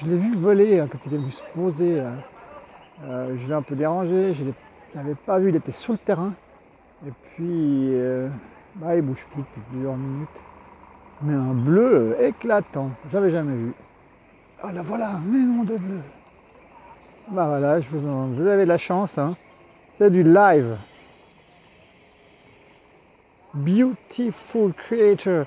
je l'ai vu voler hein, quand il est venu se poser. Hein. Euh, je l'ai un peu dérangé, je ne pas vu, il était sur le terrain. Et puis, euh, bah, il bouge plus depuis plusieurs minutes. Mais un bleu éclatant, j'avais jamais vu. Ah là voilà, mais non de bleu. Bah voilà, je vous, en, vous avez de la chance. Hein. C'est du live. Beautiful creature.